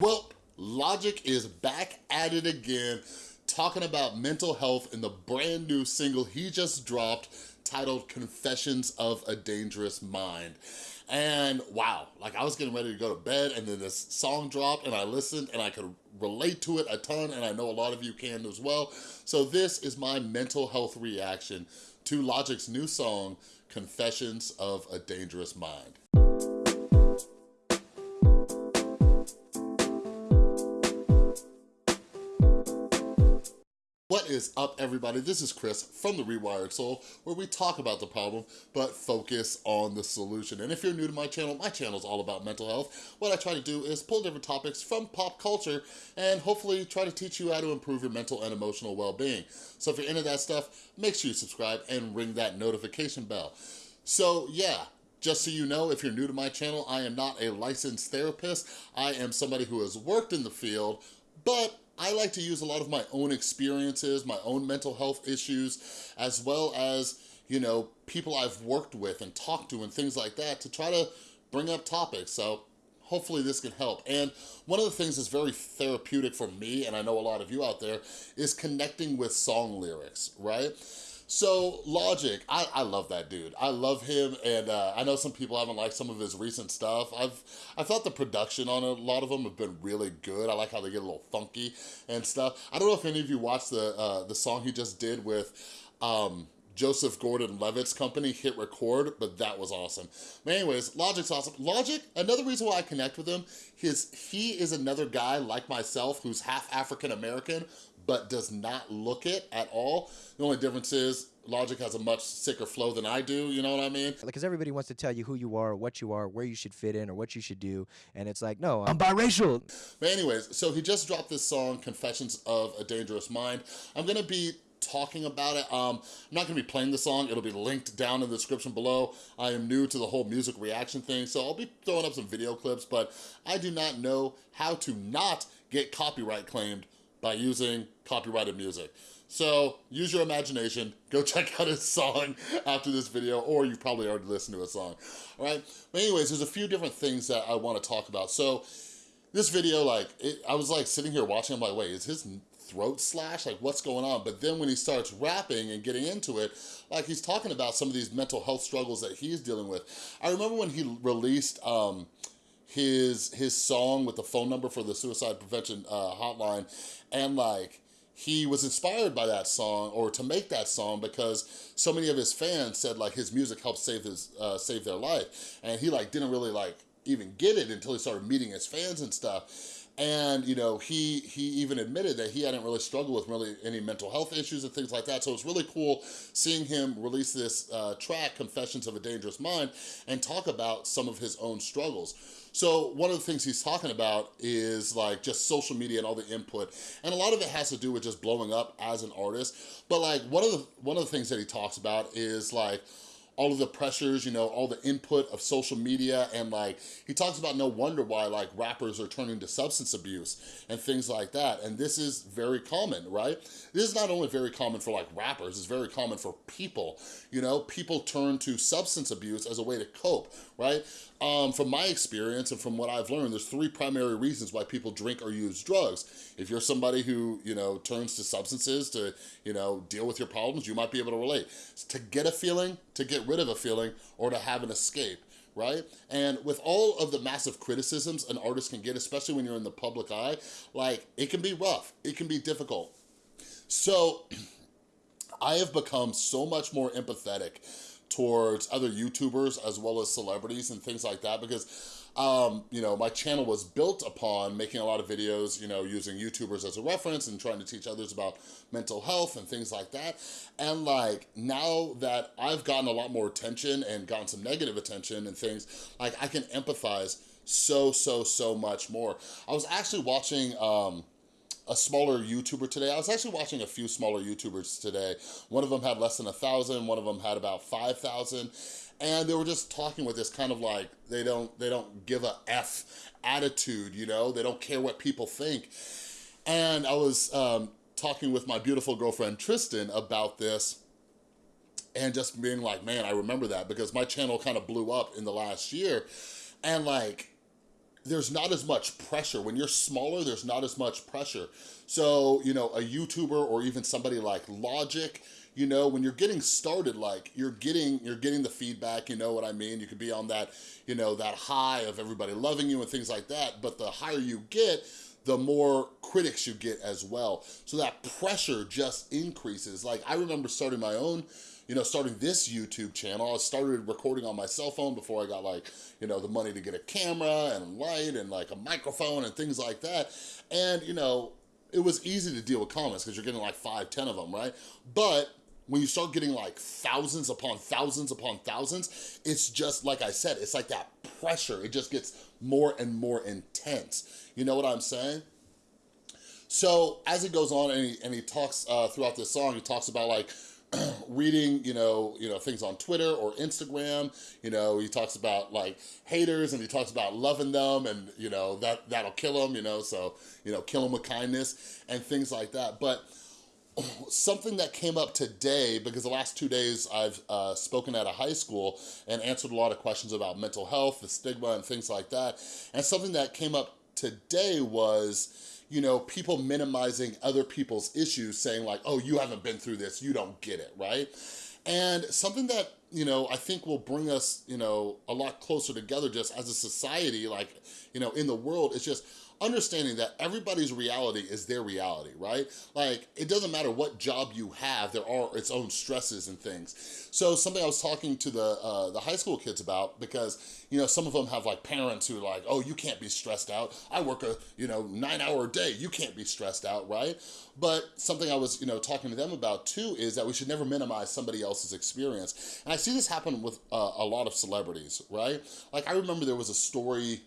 Well, Logic is back at it again, talking about mental health in the brand new single he just dropped titled Confessions of a Dangerous Mind. And wow, like I was getting ready to go to bed and then this song dropped and I listened and I could relate to it a ton and I know a lot of you can as well. So this is my mental health reaction to Logic's new song, Confessions of a Dangerous Mind. What is up, everybody? This is Chris from The Rewired Soul, where we talk about the problem, but focus on the solution. And if you're new to my channel, my channel is all about mental health. What I try to do is pull different topics from pop culture and hopefully try to teach you how to improve your mental and emotional well-being. So if you're into that stuff, make sure you subscribe and ring that notification bell. So yeah, just so you know, if you're new to my channel, I am not a licensed therapist. I am somebody who has worked in the field, but I like to use a lot of my own experiences, my own mental health issues, as well as, you know, people I've worked with and talked to and things like that to try to bring up topics. So hopefully this can help. And one of the things that's very therapeutic for me, and I know a lot of you out there, is connecting with song lyrics, right? So Logic, I, I love that dude. I love him, and uh, I know some people haven't liked some of his recent stuff. I've I thought the production on a lot of them have been really good. I like how they get a little funky and stuff. I don't know if any of you watched the uh, the song he just did with. Um, Joseph Gordon-Levitt's company, Hit Record, but that was awesome. But anyways, Logic's awesome. Logic, another reason why I connect with him is he is another guy like myself who's half African-American, but does not look it at all. The only difference is Logic has a much sicker flow than I do, you know what I mean? Because everybody wants to tell you who you are, what you are, where you should fit in, or what you should do, and it's like, no, I'm biracial. But anyways, so he just dropped this song, Confessions of a Dangerous Mind. I'm gonna be talking about it. Um, I'm not gonna be playing the song. It'll be linked down in the description below. I am new to the whole music reaction thing, so I'll be throwing up some video clips, but I do not know how to not get copyright claimed by using copyrighted music. So use your imagination, go check out his song after this video, or you've probably already listened to his song, all right? But anyways, there's a few different things that I wanna talk about. So this video, like, it, I was like sitting here watching, I'm like, wait, is his throat slash? Like, what's going on? But then when he starts rapping and getting into it, like he's talking about some of these mental health struggles that he's dealing with. I remember when he released, um, his his song with the phone number for the suicide prevention uh, hotline. And like he was inspired by that song or to make that song because so many of his fans said like his music helped save his uh, save their life. And he like didn't really like even get it until he started meeting his fans and stuff and, you know, he he even admitted that he hadn't really struggled with really any mental health issues and things like that. So it's really cool seeing him release this uh, track, Confessions of a Dangerous Mind, and talk about some of his own struggles. So one of the things he's talking about is like just social media and all the input. And a lot of it has to do with just blowing up as an artist. But like one of the, one of the things that he talks about is like, all of the pressures, you know, all the input of social media and like, he talks about no wonder why like rappers are turning to substance abuse and things like that. And this is very common, right? This is not only very common for like rappers, it's very common for people, you know, people turn to substance abuse as a way to cope, right? Um, from my experience and from what I've learned, there's three primary reasons why people drink or use drugs. If you're somebody who, you know, turns to substances to, you know, deal with your problems, you might be able to relate. To get a feeling, to get rid of a feeling, or to have an escape right? And with all of the massive criticisms an artist can get, especially when you're in the public eye, like it can be rough, it can be difficult. So I have become so much more empathetic towards other YouTubers as well as celebrities and things like that because um, you know, my channel was built upon making a lot of videos, you know, using YouTubers as a reference and trying to teach others about mental health and things like that. And like, now that I've gotten a lot more attention and gotten some negative attention and things, like I can empathize so, so, so much more. I was actually watching, um, a smaller YouTuber today. I was actually watching a few smaller YouTubers today. One of them had less than a thousand, one of them had about 5,000. And they were just talking with this kind of like, they don't, they don't give a F attitude, you know? They don't care what people think. And I was um, talking with my beautiful girlfriend, Tristan, about this and just being like, man, I remember that because my channel kind of blew up in the last year. And like, there's not as much pressure. When you're smaller, there's not as much pressure. So, you know, a YouTuber or even somebody like Logic, you know, when you're getting started, like you're getting, you're getting the feedback, you know what I mean? You could be on that, you know, that high of everybody loving you and things like that. But the higher you get, the more critics you get as well. So that pressure just increases. Like I remember starting my own you know, starting this YouTube channel, I started recording on my cell phone before I got like, you know, the money to get a camera and light and like a microphone and things like that. And, you know, it was easy to deal with comments because you're getting like five, ten of them, right? But when you start getting like thousands upon thousands upon thousands, it's just, like I said, it's like that pressure. It just gets more and more intense. You know what I'm saying? So as it goes on and he, and he talks uh, throughout this song, he talks about like, reading, you know, you know, things on Twitter or Instagram, you know, he talks about like haters and he talks about loving them and, you know, that, that'll kill them, you know, so, you know, kill them with kindness and things like that. But something that came up today, because the last two days I've uh, spoken at a high school and answered a lot of questions about mental health, the stigma and things like that. And something that came up today was, you know, people minimizing other people's issues, saying like, oh, you haven't been through this, you don't get it, right? And something that, you know, I think will bring us, you know, a lot closer together just as a society, like, you know, in the world, is just understanding that everybody's reality is their reality, right? Like, it doesn't matter what job you have, there are its own stresses and things. So something I was talking to the, uh, the high school kids about, because, you know, some of them have like parents who are like, oh, you can't be stressed out. I work a, you know, nine hour day, you can't be stressed out, right? But something I was, you know, talking to them about too is that we should never minimize somebody else's experience. And I see this happen with uh, a lot of celebrities, right? Like I remember there was a story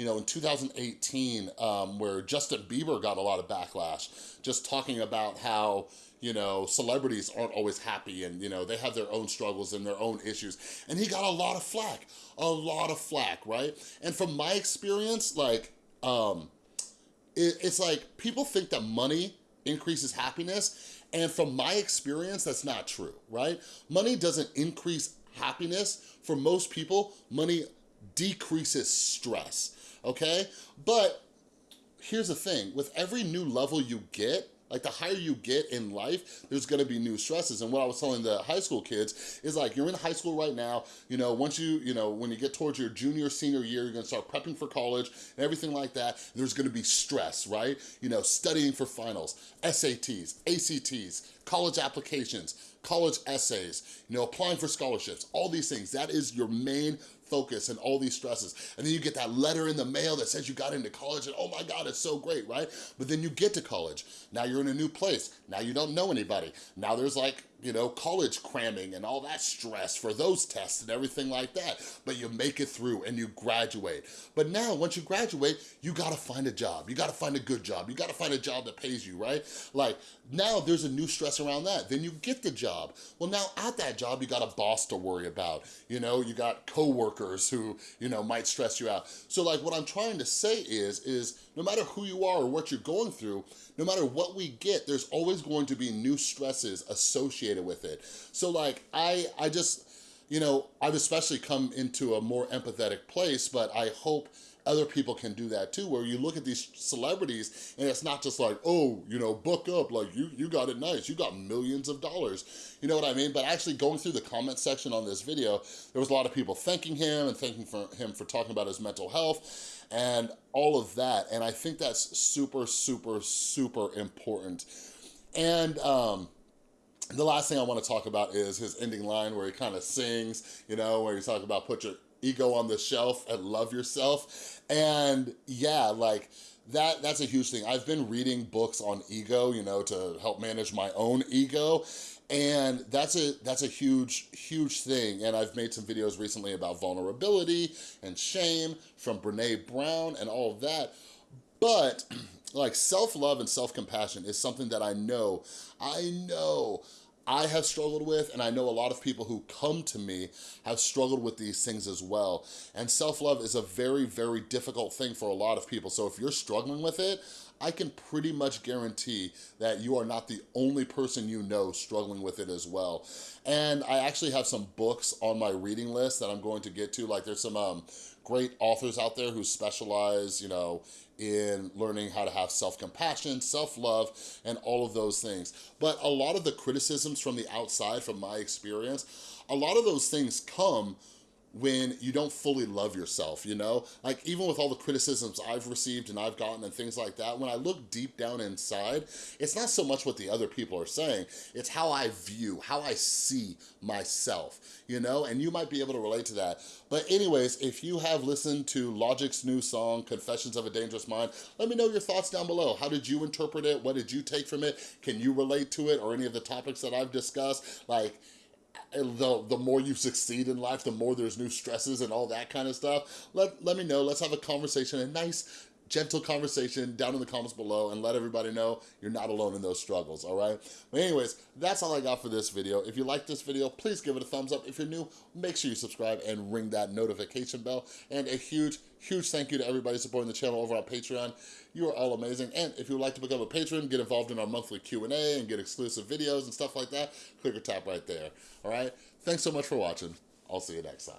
you know, in 2018, um, where Justin Bieber got a lot of backlash, just talking about how, you know, celebrities aren't always happy and, you know, they have their own struggles and their own issues. And he got a lot of flack, a lot of flack, right? And from my experience, like, um, it, it's like people think that money increases happiness. And from my experience, that's not true, right? Money doesn't increase happiness. For most people, money decreases stress okay? But here's the thing, with every new level you get, like the higher you get in life, there's gonna be new stresses. And what I was telling the high school kids is like, you're in high school right now, you know, once you, you know, when you get towards your junior, senior year, you're gonna start prepping for college and everything like that. There's gonna be stress, right? You know, studying for finals, SATs, ACTs, college applications, college essays, you know, applying for scholarships, all these things. That is your main focus and all these stresses. And then you get that letter in the mail that says you got into college and oh my God, it's so great, right? But then you get to college. Now you're in a new place. Now you don't know anybody. Now there's like you know, college cramming and all that stress for those tests and everything like that. But you make it through and you graduate. But now, once you graduate, you gotta find a job. You gotta find a good job. You gotta find a job that pays you, right? Like, now there's a new stress around that. Then you get the job. Well, now at that job, you got a boss to worry about. You know, you got coworkers who, you know, might stress you out. So like, what I'm trying to say is, is no matter who you are or what you're going through, no matter what we get, there's always going to be new stresses associated with it. So like, I, I just, you know, I've especially come into a more empathetic place, but I hope other people can do that too, where you look at these celebrities and it's not just like, oh, you know, book up, like you, you got it nice, you got millions of dollars. You know what I mean? But actually going through the comment section on this video, there was a lot of people thanking him and thanking for him for talking about his mental health and all of that. And I think that's super, super, super important. And um, the last thing I want to talk about is his ending line where he kind of sings, you know, where he's talking about put your ego on the shelf and love yourself. And yeah, like that that's a huge thing. I've been reading books on ego, you know, to help manage my own ego. And that's a that's a huge, huge thing. And I've made some videos recently about vulnerability and shame from Brene Brown and all of that. But like self-love and self-compassion is something that I know, I know I have struggled with, and I know a lot of people who come to me have struggled with these things as well. And self-love is a very, very difficult thing for a lot of people. So if you're struggling with it, I can pretty much guarantee that you are not the only person you know struggling with it as well. And I actually have some books on my reading list that I'm going to get to. Like there's some um, great authors out there who specialize, you know, in learning how to have self-compassion, self-love, and all of those things. But a lot of the criticisms from the outside, from my experience, a lot of those things come when you don't fully love yourself, you know? Like even with all the criticisms I've received and I've gotten and things like that, when I look deep down inside, it's not so much what the other people are saying, it's how I view, how I see myself, you know? And you might be able to relate to that. But anyways, if you have listened to Logic's new song, Confessions of a Dangerous Mind, let me know your thoughts down below. How did you interpret it? What did you take from it? Can you relate to it or any of the topics that I've discussed? Like, the, the more you succeed in life, the more there's new stresses and all that kind of stuff. Let, let me know. Let's have a conversation, a nice, gentle conversation down in the comments below and let everybody know you're not alone in those struggles, all right? But anyways, that's all I got for this video. If you like this video, please give it a thumbs up. If you're new, make sure you subscribe and ring that notification bell. And a huge, huge thank you to everybody supporting the channel over on Patreon. You are all amazing. And if you would like to become a patron, get involved in our monthly Q&A and get exclusive videos and stuff like that, click or tap right there, all right? Thanks so much for watching. I'll see you next time.